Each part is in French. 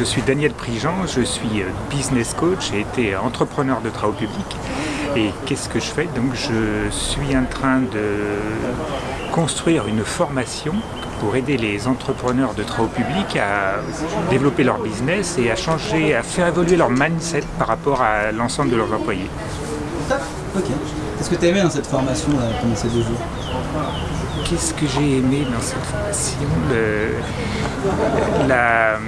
Je suis Daniel Prigent, je suis business coach et été entrepreneur de travaux publics. Et qu'est-ce que je fais? Donc je suis en train de construire une formation pour aider les entrepreneurs de travaux publics à développer leur business et à changer, à faire évoluer leur mindset par rapport à l'ensemble de leurs employés. Ok. Qu'est-ce que tu as aimé dans cette formation pendant ces deux jours? Qu'est-ce que j'ai aimé dans cette formation? La,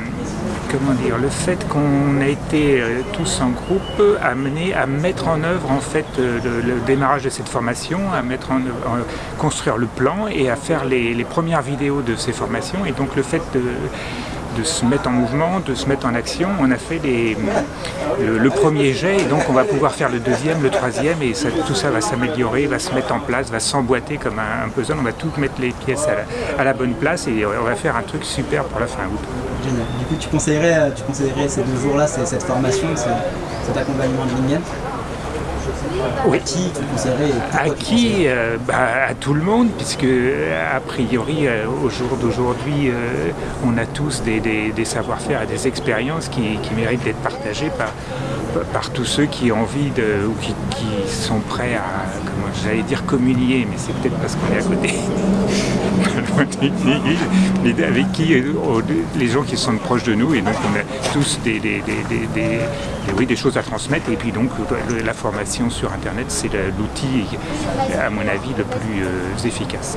comment dire, le fait qu'on a été euh, tous en groupe amenés à mettre en œuvre en fait euh, le, démarrage de cette formation, à mettre en, construire le plan et à faire les, premières vidéos de ces formations et donc le fait de de se mettre en mouvement, de se mettre en action. On a fait le, premier jet et donc on va pouvoir faire le deuxième, le troisième et tout ça va s'améliorer, va se mettre en place, va s'emboîter comme un, puzzle. On va tout mettre les pièces à la, bonne place et on va faire un truc super pour la fin août. Génial. Du coup, tu conseillerais, tu conseillerais ces deux jours-là, cette formation, cet accompagnement de ligne oui. À qui euh, bah, À tout le monde, puisque a priori, euh, au jour d'aujourd'hui, euh, on a tous des, savoir-faire et des expériences qui, méritent d'être partagées par, par tous ceux qui ont envie de, ou qui, sont prêts à, comment j'allais dire communier, mais c'est peut-être parce qu'on est à côté. avec qui les gens qui sont proches de nous et donc on a tous des, des, oui, des choses à transmettre et puis donc la formation sur internet c'est l'outil à mon avis le plus efficace.